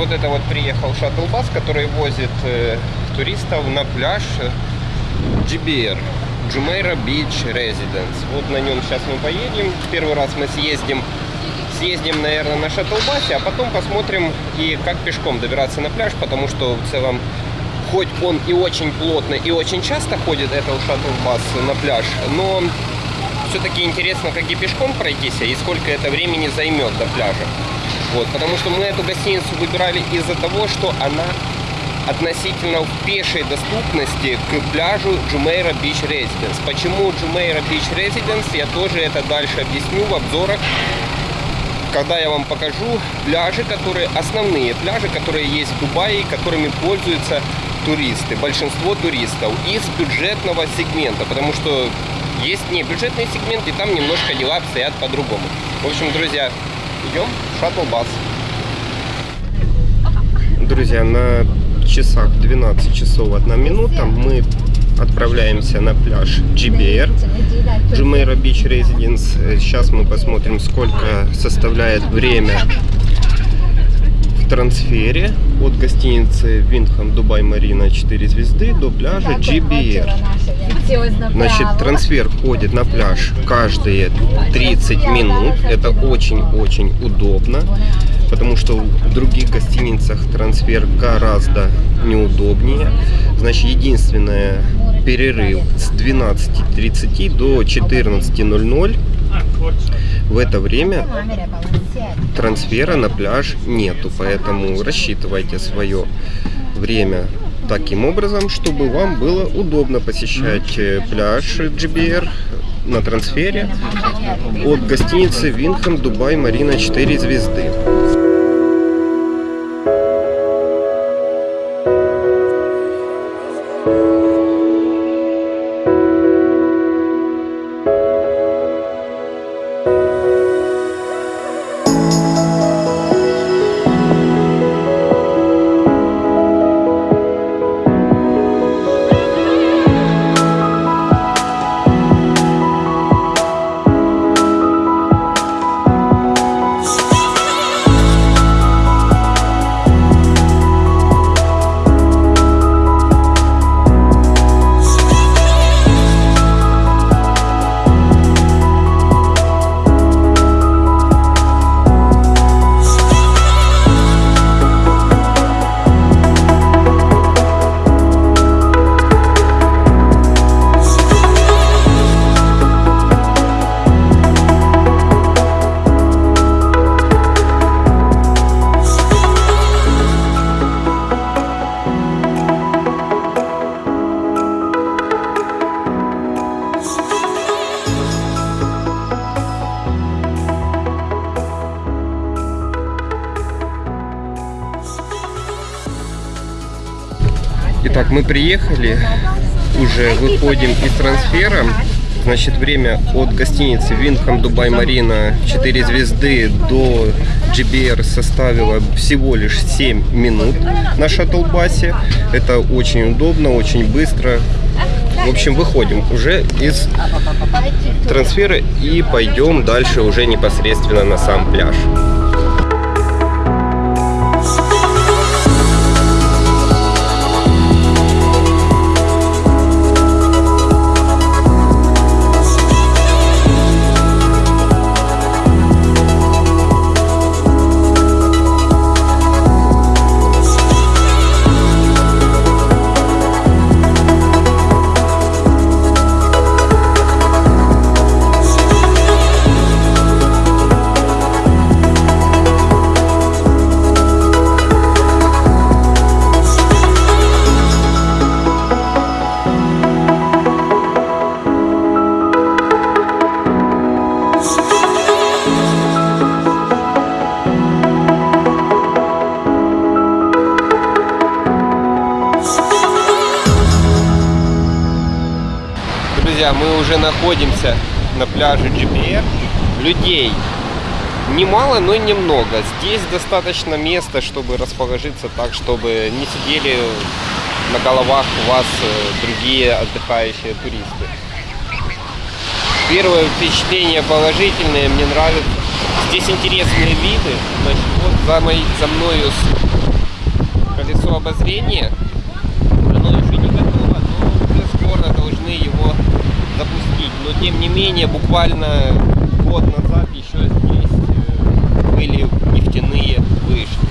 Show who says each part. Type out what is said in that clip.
Speaker 1: вот это вот приехал шаттл-бас, который возит э, туристов на пляж GBR. Jumeirah Beach Residence. Вот на нем сейчас мы поедем. Первый раз мы съездим, съездим, наверное, на шаттл-басе, а потом посмотрим и как пешком добираться на пляж, потому что в целом, хоть он и очень плотно, и очень часто ходит этот шаттл-бас на пляж, но все-таки интересно, как и пешком пройтись, и сколько это времени займет до пляжа. Вот, потому что мы эту гостиницу выбирали из-за того, что она относительно в пешей доступности к пляжу Jumeirah Beach Residence. Почему Jumeirah Beach Residence, я тоже это дальше объясню в обзорах, когда я вам покажу пляжи, которые основные пляжи, которые есть в Дубае, которыми пользуются туристы, большинство туристов из бюджетного сегмента, потому что есть не бюджетный сегмент, и там немножко дела обстоят по-другому. В общем, друзья, идем в шаттл-бас. Друзья, на часах 12 часов 1 минута мы отправляемся на пляж GBR, Jumeirah Beach Residence. Сейчас мы посмотрим, сколько составляет время трансфере от гостиницы Виндхам Дубай Марина 4 звезды до пляжа GBR. Значит, трансфер ходит на пляж каждые 30 минут. Это очень-очень удобно потому что в других гостиницах трансфер гораздо неудобнее. Значит, единственное, перерыв с 12.30 до 14.00. В это время трансфера на пляж нету, поэтому рассчитывайте свое время таким образом, чтобы вам было удобно посещать э, пляж GBR на трансфере от гостиницы Винхэм Дубай Марина 4 звезды. Итак, мы приехали, уже выходим из трансфера. Значит, время от гостиницы Винхам Дубай Марина 4 звезды до GBR составило всего лишь 7 минут на шаттлбасе. Это очень удобно, очень быстро. В общем, выходим уже из трансфера и пойдем дальше уже непосредственно на сам пляж. Друзья, мы уже находимся на пляже GPR. Людей немало, но немного. Здесь достаточно места, чтобы расположиться так, чтобы не сидели на головах у вас э, другие отдыхающие туристы. Первое впечатление положительное, мне нравится. Здесь интересные виды. Значит, вот за, моей, за мною колесо обозрения. Оно еще не готово, но уже скоро должны его запустить. Но тем не менее, буквально год назад еще здесь э, были нефтяные вышки.